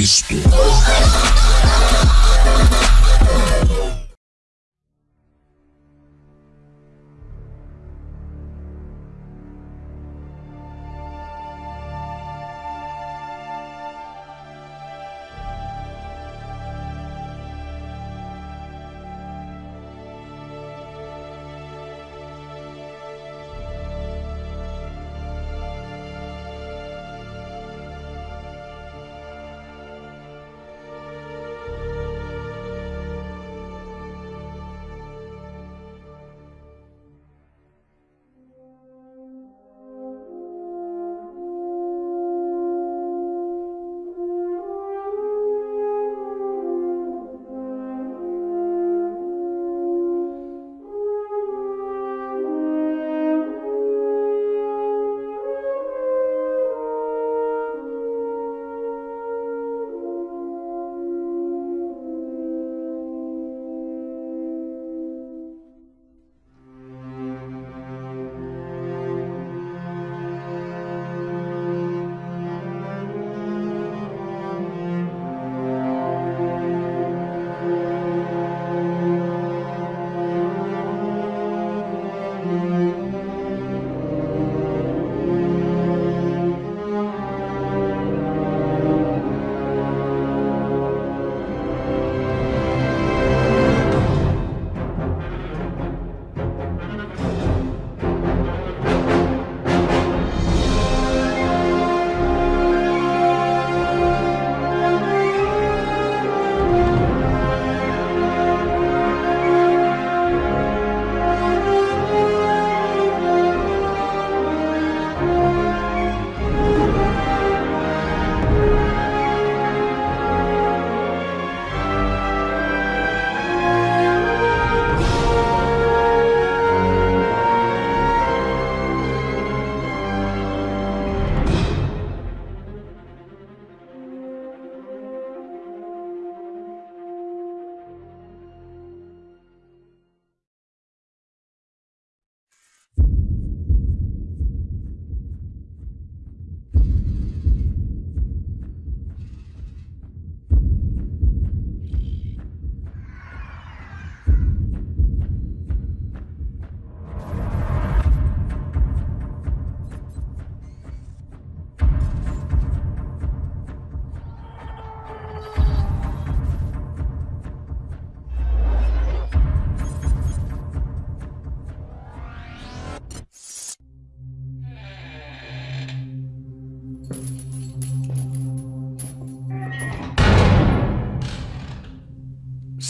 Cristo.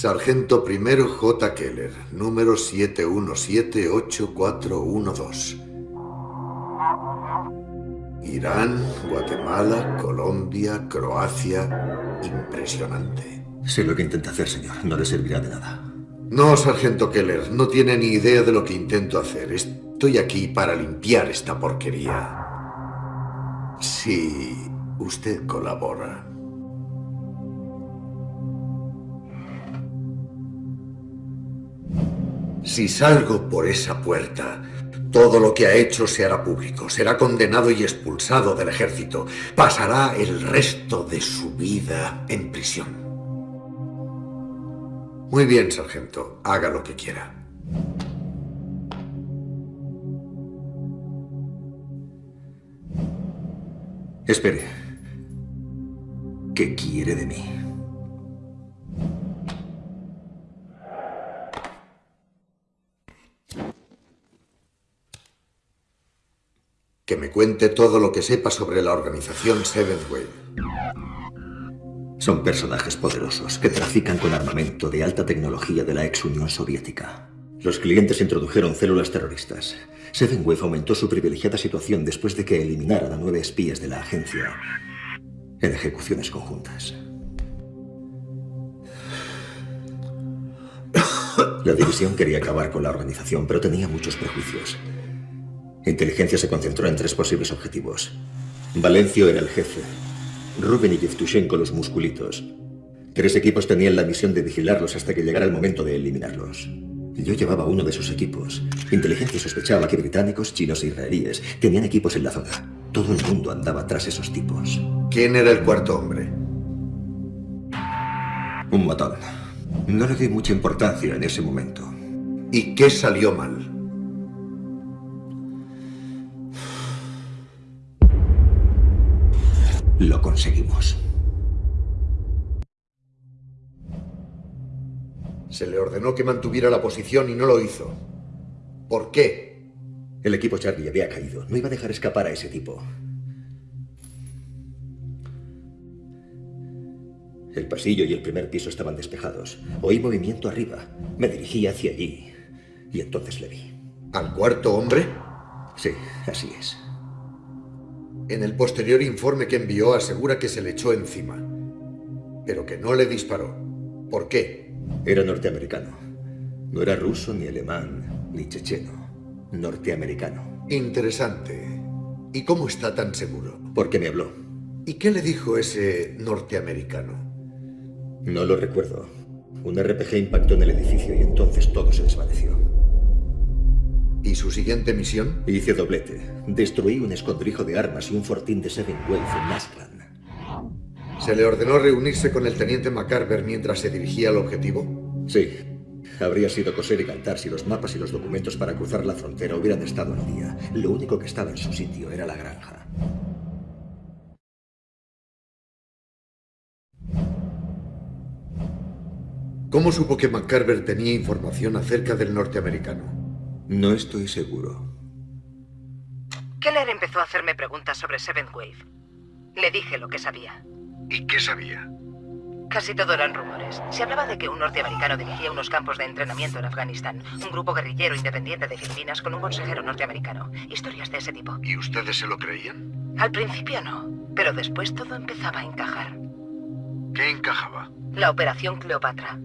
Sargento primero J. Keller, número 7178412. Irán, Guatemala, Colombia, Croacia... Impresionante. Sé lo que intenta hacer, señor. No le servirá de nada. No, Sargento Keller. No tiene ni idea de lo que intento hacer. Estoy aquí para limpiar esta porquería. Si usted colabora. Si salgo por esa puerta, todo lo que ha hecho se hará público. Será condenado y expulsado del ejército. Pasará el resto de su vida en prisión. Muy bien, sargento. Haga lo que quiera. Espere. ¿Qué quiere de mí? Que me cuente todo lo que sepa sobre la organización Seventh Wave. Son personajes poderosos que trafican con armamento de alta tecnología de la ex Unión Soviética. Los clientes introdujeron células terroristas. Seven Wave aumentó su privilegiada situación después de que eliminaran a nueve espías de la agencia en ejecuciones conjuntas. La división quería acabar con la organización, pero tenía muchos prejuicios. Inteligencia se concentró en tres posibles objetivos. Valencio era el jefe, Rubén y Yevtushenko los musculitos. Tres equipos tenían la misión de vigilarlos hasta que llegara el momento de eliminarlos. Yo llevaba uno de sus equipos. Inteligencia sospechaba que británicos, chinos e israelíes tenían equipos en la zona. Todo el mundo andaba tras esos tipos. ¿Quién era el cuarto hombre? Un matón. No le di mucha importancia en ese momento. ¿Y qué salió mal? Lo conseguimos. Se le ordenó que mantuviera la posición y no lo hizo. ¿Por qué? El equipo Charlie había caído. No iba a dejar escapar a ese tipo. El pasillo y el primer piso estaban despejados. Oí movimiento arriba. Me dirigí hacia allí. Y entonces le vi. ¿Al cuarto hombre? Sí, así es. En el posterior informe que envió asegura que se le echó encima. Pero que no le disparó. ¿Por qué? Era norteamericano. No era ruso, ni alemán, ni checheno. Norteamericano. Interesante. ¿Y cómo está tan seguro? Porque me habló. ¿Y qué le dijo ese norteamericano? No lo recuerdo. Un RPG impactó en el edificio y entonces todo se desvaneció. ¿Y su siguiente misión? Hice doblete. Destruí un escondrijo de armas y un fortín de Seven Wave en Nasclan. ¿Se le ordenó reunirse con el teniente McCarver mientras se dirigía al objetivo? Sí. Habría sido coser y cantar si los mapas y los documentos para cruzar la frontera hubieran estado al día. Lo único que estaba en su sitio era la granja. ¿Cómo supo que McCarver tenía información acerca del norteamericano? No estoy seguro. Keller empezó a hacerme preguntas sobre Seventh Wave. Le dije lo que sabía. ¿Y qué sabía? Casi todo eran rumores. Se hablaba de que un norteamericano dirigía unos campos de entrenamiento en Afganistán, un grupo guerrillero independiente de Filipinas con un consejero norteamericano. Historias de ese tipo. ¿Y ustedes se lo creían? Al principio no, pero después todo empezaba a encajar. ¿Qué encajaba? La Operación Cleopatra.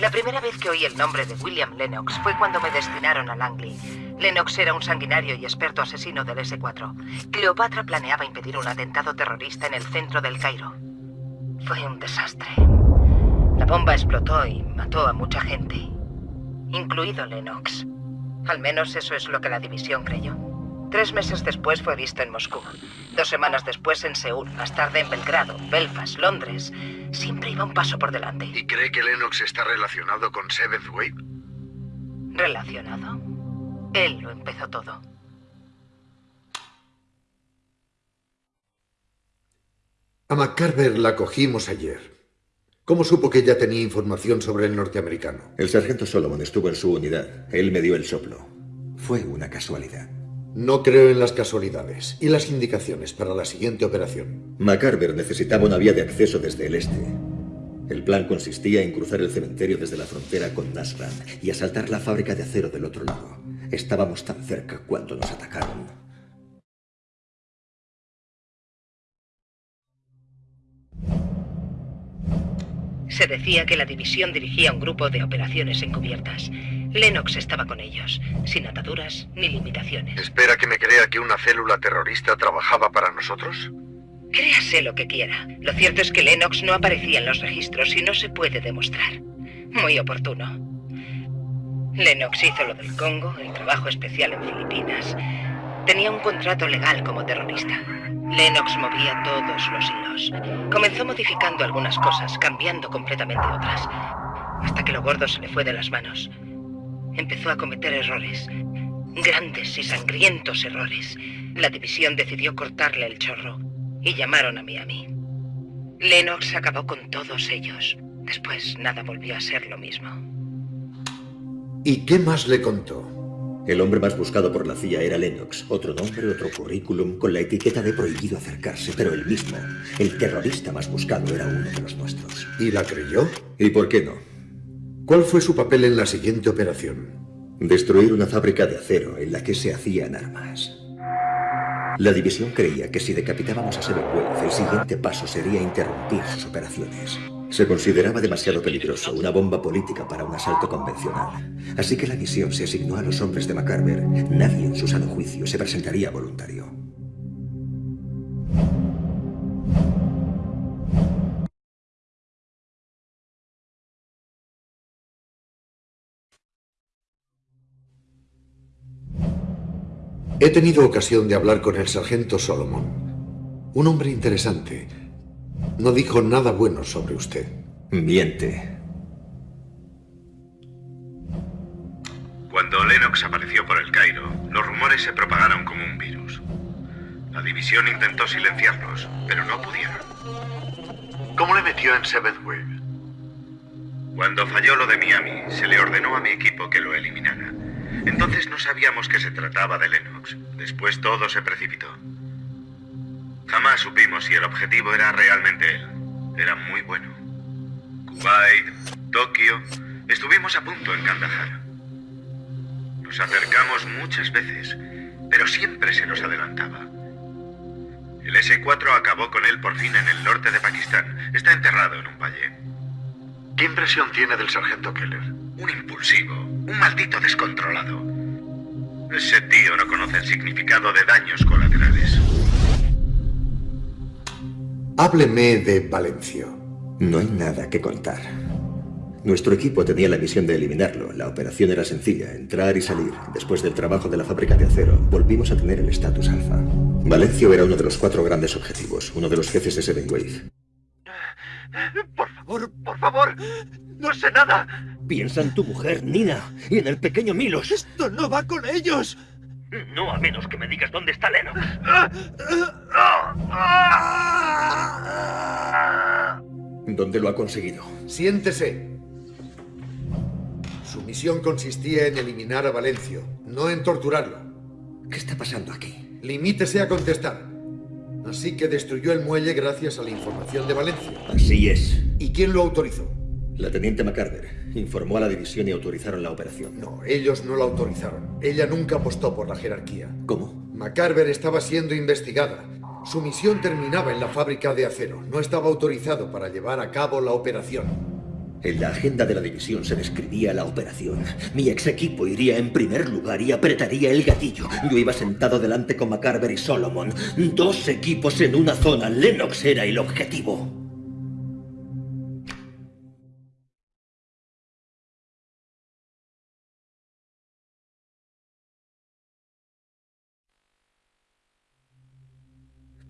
La primera vez que oí el nombre de William Lennox fue cuando me destinaron a Langley. Lennox era un sanguinario y experto asesino del S-4. Cleopatra planeaba impedir un atentado terrorista en el centro del Cairo. Fue un desastre. La bomba explotó y mató a mucha gente, incluido Lennox. Al menos eso es lo que la división creyó. Tres meses después fue visto en Moscú. Dos semanas después en Seúl, más tarde en Belgrado, Belfast, Londres. Siempre iba un paso por delante. ¿Y cree que Lennox está relacionado con Seventh Wave? ¿Relacionado? Él lo empezó todo. A McCarver la cogimos ayer. ¿Cómo supo que ya tenía información sobre el norteamericano? El sargento Solomon estuvo en su unidad. Él me dio el soplo. Fue una casualidad. No creo en las casualidades. ¿Y las indicaciones para la siguiente operación? McCarver necesitaba una vía de acceso desde el este. El plan consistía en cruzar el cementerio desde la frontera con Nasran y asaltar la fábrica de acero del otro lado. Estábamos tan cerca cuando nos atacaron. Se decía que la división dirigía un grupo de operaciones encubiertas. Lennox estaba con ellos, sin ataduras ni limitaciones. ¿Espera que me crea que una célula terrorista trabajaba para nosotros? Créase lo que quiera. Lo cierto es que Lennox no aparecía en los registros y no se puede demostrar. Muy oportuno. Lennox hizo lo del Congo, el trabajo especial en Filipinas. Tenía un contrato legal como terrorista. Lennox movía todos los hilos. Comenzó modificando algunas cosas, cambiando completamente otras, hasta que lo gordo se le fue de las manos. Empezó a cometer errores, grandes y sangrientos errores. La división decidió cortarle el chorro y llamaron a Miami. Lennox acabó con todos ellos. Después nada volvió a ser lo mismo. ¿Y qué más le contó? El hombre más buscado por la CIA era Lennox. Otro nombre, otro currículum, con la etiqueta de prohibido acercarse, pero el mismo. El terrorista más buscado era uno de los nuestros. ¿Y la creyó? ¿Y por qué no? ¿Cuál fue su papel en la siguiente operación? Destruir una fábrica de acero en la que se hacían armas. La división creía que si decapitábamos a Sevenwolf, el siguiente paso sería interrumpir sus operaciones. Se consideraba demasiado peligroso, una bomba política para un asalto convencional. Así que la misión se asignó a los hombres de McCarver. Nadie en su sano juicio se presentaría voluntario. He tenido ocasión de hablar con el sargento Solomon. Un hombre interesante. No dijo nada bueno sobre usted. Miente. Cuando Lennox apareció por el Cairo, los rumores se propagaron como un virus. La división intentó silenciarlos, pero no pudieron. ¿Cómo le metió en Seventh Wave? Cuando falló lo de Miami, se le ordenó a mi equipo que lo eliminara. Entonces no sabíamos que se trataba de Lennox. Después todo se precipitó. Jamás supimos si el objetivo era realmente él. Era muy bueno. Kuwait, Tokio... Estuvimos a punto en Kandahar. Nos acercamos muchas veces, pero siempre se nos adelantaba. El S-4 acabó con él por fin en el norte de Pakistán. Está enterrado en un valle. ¿Qué impresión tiene del sargento Keller? Un impulsivo, un maldito descontrolado. Ese tío no conoce el significado de daños colaterales. Hábleme de Valencio. No hay nada que contar. Nuestro equipo tenía la misión de eliminarlo. La operación era sencilla, entrar y salir. Después del trabajo de la fábrica de acero, volvimos a tener el estatus alfa. Valencio era uno de los cuatro grandes objetivos, uno de los jefes de Seven Wave. Por favor, por favor, no sé nada. Piensa en tu mujer, Nina, y en el pequeño Milos. Esto no va con ellos. No a menos que me digas dónde está Lennox. ¿Dónde lo ha conseguido? Siéntese. Su misión consistía en eliminar a Valencio, no en torturarlo. ¿Qué está pasando aquí? Limítese a contestar. Así que destruyó el muelle gracias a la información de Valencio. Así es. ¿Y quién lo autorizó? La teniente McCarver informó a la división y autorizaron la operación. No, ellos no la autorizaron. Ella nunca apostó por la jerarquía. ¿Cómo? McCarver estaba siendo investigada. Su misión terminaba en la fábrica de acero. No estaba autorizado para llevar a cabo la operación. En la agenda de la división se describía la operación. Mi ex equipo iría en primer lugar y apretaría el gatillo. Yo iba sentado delante con McCarver y Solomon. Dos equipos en una zona. Lennox era el objetivo.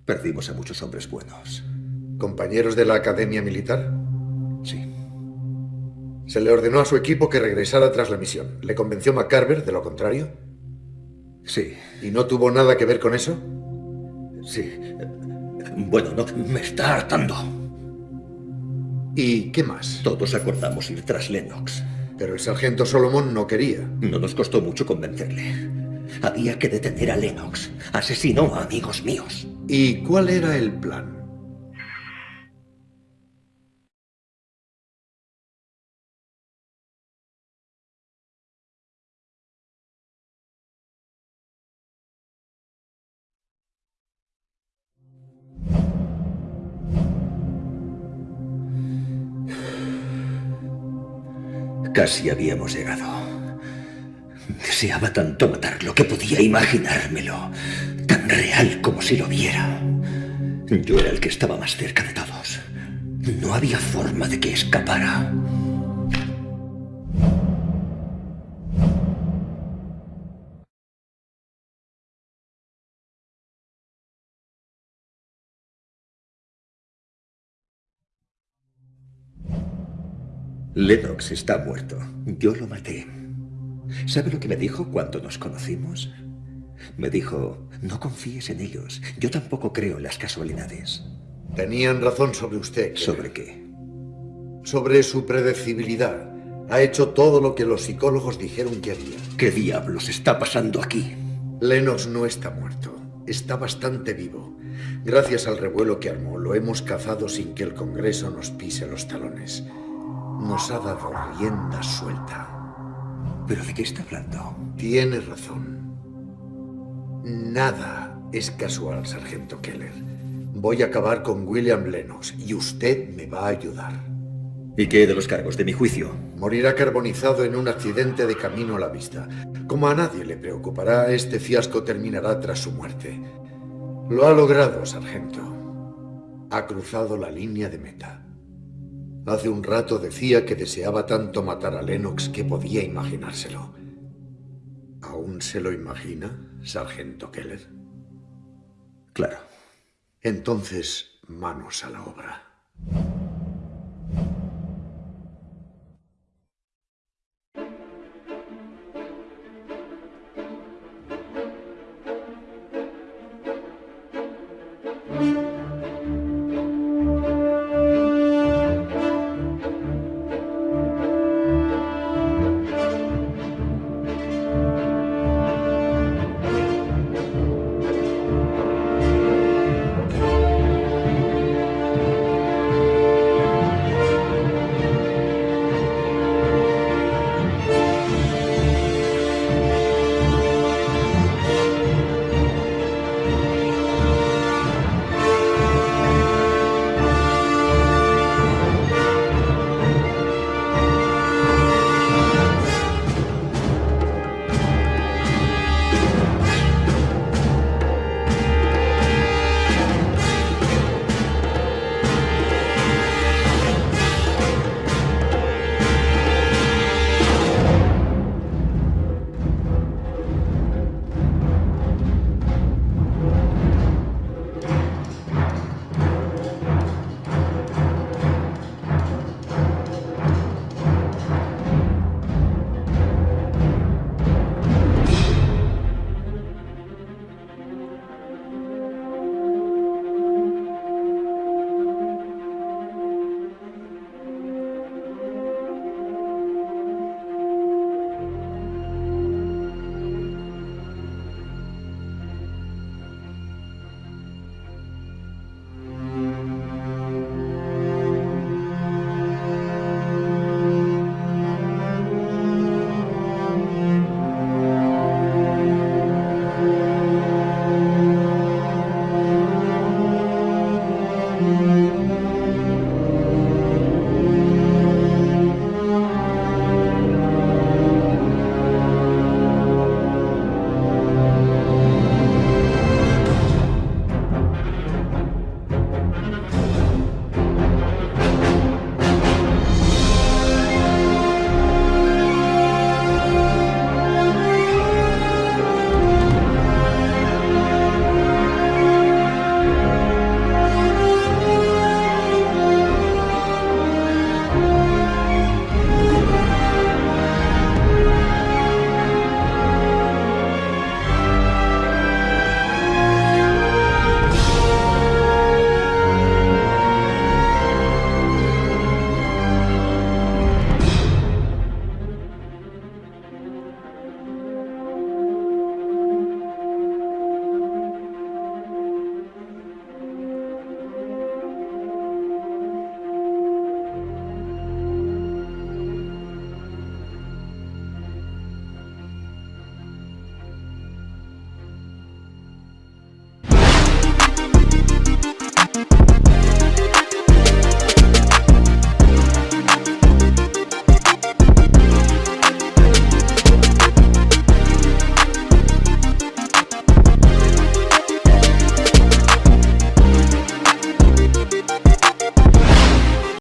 Perdimos a muchos hombres buenos. ¿Compañeros de la Academia Militar? Se le ordenó a su equipo que regresara tras la misión. ¿Le convenció McCarver de lo contrario? Sí. ¿Y no tuvo nada que ver con eso? Sí. Bueno, no, me está hartando. ¿Y qué más? Todos acordamos ir tras Lennox. Pero el sargento Solomon no quería. No nos costó mucho convencerle. Había que detener a Lennox. Asesinó a amigos míos. ¿Y cuál era el plan? Casi habíamos llegado. Deseaba tanto matarlo que podía imaginármelo. Tan real como si lo viera. Yo era el que estaba más cerca de todos. No había forma de que escapara. Lennox está muerto. Yo lo maté. ¿Sabe lo que me dijo cuando nos conocimos? Me dijo, no confíes en ellos. Yo tampoco creo en las casualidades. Tenían razón sobre usted. Keller. ¿Sobre qué? Sobre su predecibilidad. Ha hecho todo lo que los psicólogos dijeron que haría. ¿Qué diablos está pasando aquí? Lennox no está muerto. Está bastante vivo. Gracias al revuelo que armó, lo hemos cazado sin que el Congreso nos pise los talones. Nos ha dado rienda suelta. ¿Pero de qué está hablando? Tiene razón. Nada es casual, sargento Keller. Voy a acabar con William Lennox y usted me va a ayudar. ¿Y qué de los cargos de mi juicio? Morirá carbonizado en un accidente de camino a la vista. Como a nadie le preocupará, este fiasco terminará tras su muerte. Lo ha logrado, sargento. Ha cruzado la línea de meta. Hace un rato decía que deseaba tanto matar a Lennox que podía imaginárselo. ¿Aún se lo imagina, sargento Keller? Claro. Entonces, manos a la obra.